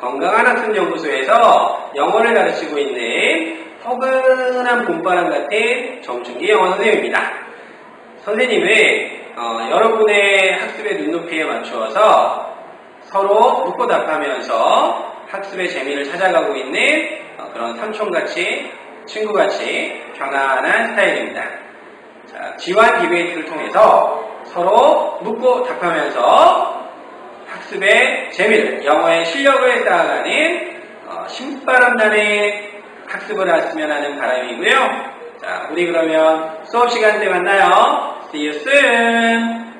건강한 학습 연구소에서 영어를 가르치고 있는 포근한 봄바람 같은 정춘기 영어 선생님입니다. 선생님은 어, 여러분의 학습의 눈높이에 맞추어서 서로 묻고 답하면서 학습의 재미를 찾아가고 있는 어, 그런 삼촌같이 친구같이 편안한 스타일입니다. 자, 지와 디베이트를 통해서 서로 묻고 답하면서 학습의 재미를, 영어의 실력을 쌓아가는 어, 신바람나는 학습을 하시면 하는 바람이고요. 자, 우리 그러면 수업 시간 때 만나요. See you soon!